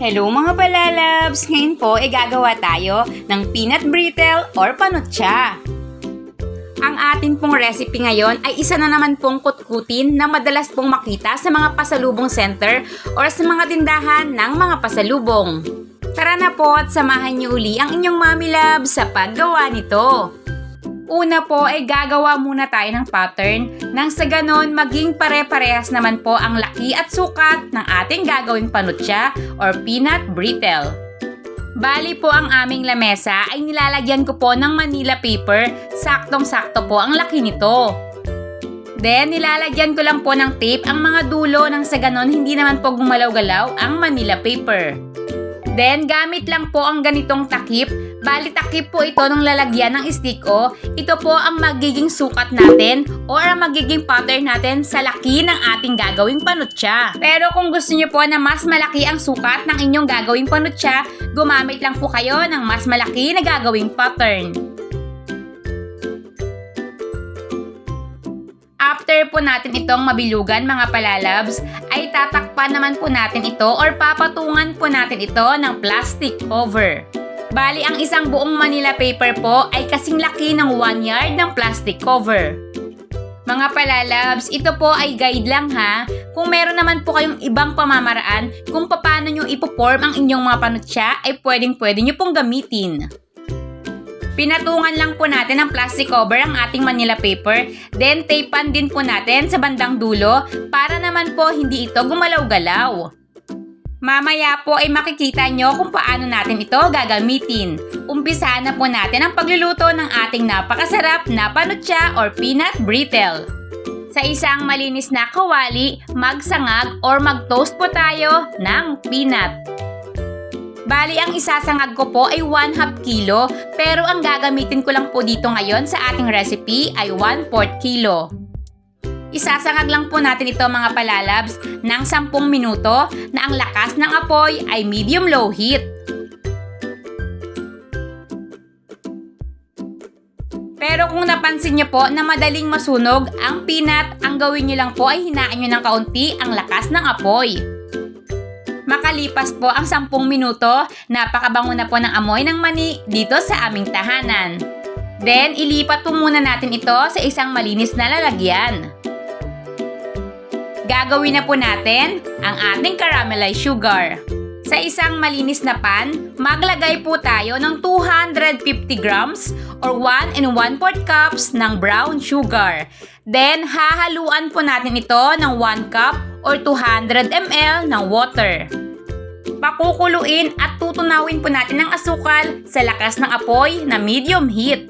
Hello mga balalabs! Ngayon po ay gagawa tayo ng peanut brittle or panutsa. Ang atin pong recipe ngayon ay isa na naman pong kutkutin na madalas pong makita sa mga pasalubong center or sa mga tindahan ng mga pasalubong. Tara na po at samahan niyo uli ang inyong mami love sa paggawa nito. Una po ay gagawa muna tayo ng pattern nang sa ganon maging pare-parehas naman po ang laki at sukat ng ating gagawing panutsa or peanut brittle. Bali po ang aming lamesa ay nilalagyan ko po ng Manila paper, saktong-sakto po ang laki nito. Then, nilalagyan ko lang po ng tape ang mga dulo nang sa ganon hindi naman po gumalaw-galaw ang Manila paper. Then, gamit lang po ang ganitong takip Bali po ito ng lalagyan ng stick o. Ito po ang magiging sukat natin or ang magiging pattern natin sa laki ng ating gagawing panutsa. Pero kung gusto niyo po na mas malaki ang sukat ng inyong gagawing panutsa, gumamit lang po kayo ng mas malaki na gagawing pattern. After po natin itong mabilugan mga palalabs, ay tatakpan naman po natin ito or papatungan po natin ito ng plastic cover. Bali, ang isang buong Manila paper po ay kasing laki ng 1 yard ng plastic cover. Mga palalabs, ito po ay guide lang ha. Kung meron naman po kayong ibang pamamaraan kung paano nyo ipoform ang inyong mga panutsa, ay pwedeng pwede nyo pong gamitin. Pinatungan lang po natin ng plastic cover ang ating Manila paper, then tapean din po natin sa bandang dulo para naman po hindi ito gumalaw-galaw. Mamaya po ay makikita nyo kung paano natin ito gagamitin. Umpisa na po natin ang pagluluto ng ating napakasarap na panutsa or peanut brittle. Sa isang malinis na kawali, magsangag or mag-toast po tayo ng peanut. Bali, ang isasangag ko po ay 1 half kilo, pero ang gagamitin ko lang po dito ngayon sa ating recipe ay 1 4 kilo. Isasangag lang po natin ito mga palalabs ng 10 minuto na ang lakas ng apoy ay medium-low heat. Pero kung napansin niyo po na madaling masunog ang peanut, ang gawin niyo lang po ay hinaan niyo ng kaunti ang lakas ng apoy. Makalipas po ang 10 minuto, napakabango na po ng amoy ng mani dito sa aming tahanan. Then, ilipat po muna natin ito sa isang malinis na lalagyan. Gagawin na po natin ang ating caramelized sugar. Sa isang malinis na pan, maglagay po tayo ng 250 grams or 1 and 1 4 cups ng brown sugar. Then, hahaluan po natin ito ng 1 cup or 200 ml ng water. Pakukuluin at tutunawin po natin ang asukal sa lakas ng apoy na medium heat.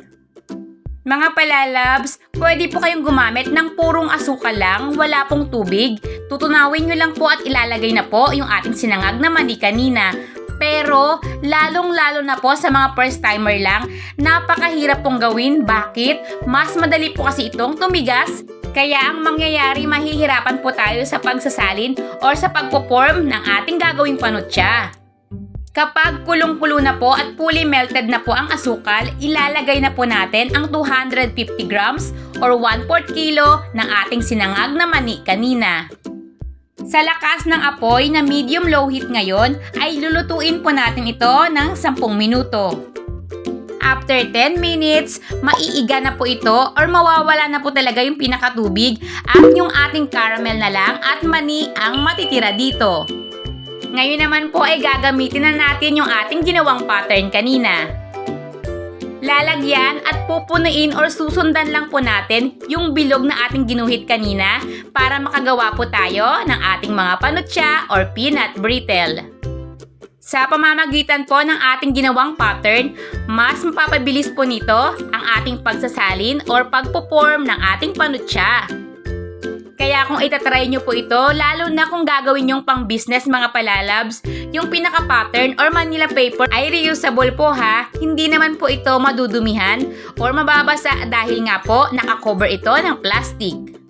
Mga palalabs, pwede po kayong gumamit ng purong asukal lang, wala pong tubig. Tutunawin nyo lang po at ilalagay na po yung ating sinangag na mani kanina. Pero, lalong-lalo na po sa mga first timer lang, napakahirap pong gawin. Bakit? Mas madali po kasi itong tumigas. Kaya ang mangyayari, mahihirapan po tayo sa pagsasalin or sa pagpo-form ng ating gagawing panutsa. Kapag kulong-kulo na po at fully melted na po ang asukal, ilalagay na po natin ang 250 grams or 1 4 kilo ng ating sinangag na mani kanina. Sa lakas ng apoy na medium-low heat ngayon, ay lulutuin po natin ito ng 10 minuto. After 10 minutes, maiiga na po ito or mawawala na po talaga yung pinakatubig at yung ating caramel na lang at mani ang matitira dito. Ngayon naman po ay gagamitin na natin yung ating ginawang pattern kanina. Lalagyan at pupunuin or susundan lang po natin yung bilog na ating ginuhit kanina para makagawa po tayo ng ating mga panutsa or peanut brittle. Sa pamamagitan po ng ating ginawang pattern, mas mapapabilis po nito ang ating pagsasalin or pagpo-form ng ating panutsa. Kaya kung itatry nyo po ito, lalo na kung gagawin yung pang business mga palalabs, yung pinaka-pattern or Manila paper ay reusable po ha. Hindi naman po ito madudumihan or mababasa dahil nga po nakakover ito ng plastic.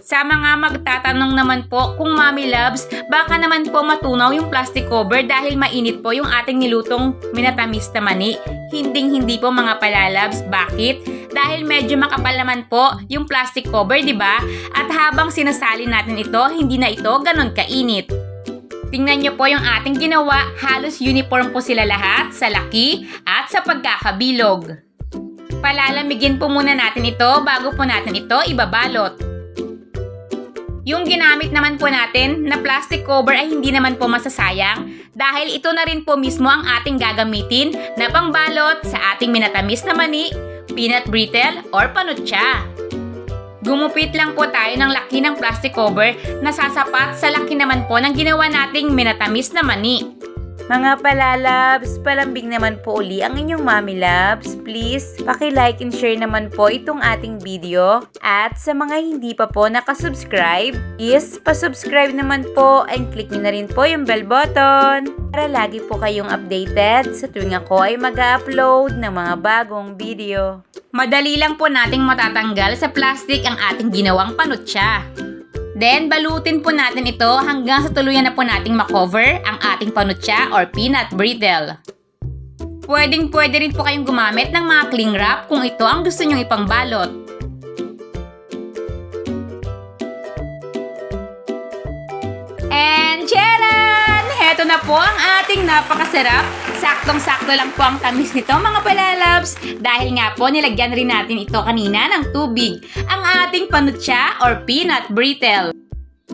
Sa mga magtatanong naman po kung Mami Loves, baka naman po matunaw yung plastic cover dahil mainit po yung ating nilutong minatamis na mani. Hinding hindi po mga palalabs. Bakit? Dahil medyo makapal naman po yung plastic cover, di ba? At habang sinasali natin ito, hindi na ito ganon kainit. Tingnan nyo po yung ating ginawa. Halos uniform po sila lahat sa laki at sa pagkakabilog. Palalamigin po muna natin ito bago po natin ito ibabalot. Yung ginamit naman po natin na plastic cover ay hindi naman po masasayang dahil ito na rin po mismo ang ating gagamitin na pangbalot sa ating minatamis na mani, peanut brittle, or panutsa. Gumupit lang po tayo ng laki ng plastic cover na sasapat sa laki naman po ng ginawa nating minatamis na mani. Mga palalabs, palambing naman po uli ang inyong mami labs. Please, paki-like and share naman po itong ating video. At sa mga hindi pa po nakasubscribe, is pasubscribe naman po and click nyo na rin po yung bell button para lagi po kayong updated sa tuwing ako ay mag-upload ng mga bagong video. Madali lang po nating matatanggal sa plastic ang ating ginawang panutsa. Then, balutin po natin ito hanggang sa tuluyan na po nating makover ang ating panutsa or peanut brittle. Pwedeng pwede rin po kayong gumamit ng mga cling wrap kung ito ang gusto nyong ipangbalot. And charan! Heto na po ang ating napakasarap. Saktong-sakto lang po ang tamis nito mga palalabs. Dahil nga po nilagyan rin natin ito kanina ng tubig. Ang ating panutsa or peanut brittle.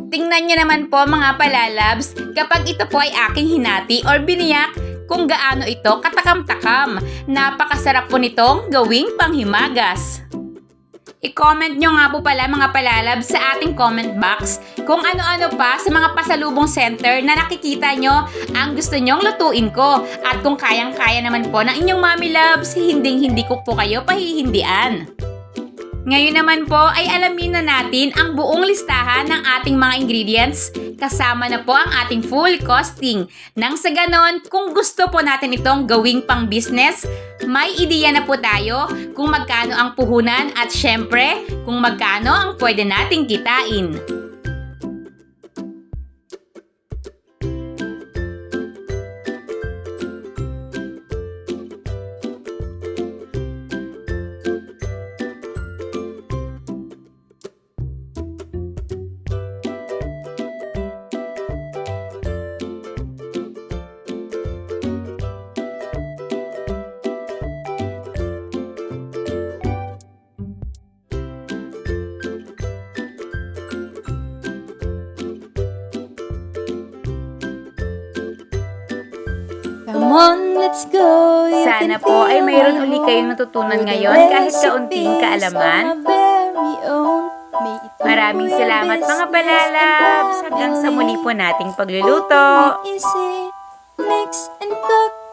Tingnan nyo naman po mga palalabs, kapag ito po ay aking hinati or biniyak, kung gaano ito katakam-takam. Napakasarap po nitong gawing panghimagas. I-comment nyo nga po pala mga palalab sa ating comment box kung ano-ano pa sa mga pasalubong center na nakikita nyo ang gusto nyong lutuin ko. At kung kayang-kaya naman po ng inyong mami loves, hinding-hindi ko po kayo pahihindian. Ngayon naman po ay alamin na natin ang buong listahan ng ating mga ingredients kasama na po ang ating full costing. Nang sa ganon, kung gusto po natin itong gawing pang business, may ideya na po tayo kung magkano ang puhunan at syempre kung magkano ang pwede nating kitain. Let's go. You Sana po ay mayroon uli kayong natutunan ngayon kahit kaunting kaalaman. Maraming salamat mga and Hanggang sa muli po nating pagluluto. Mix and cook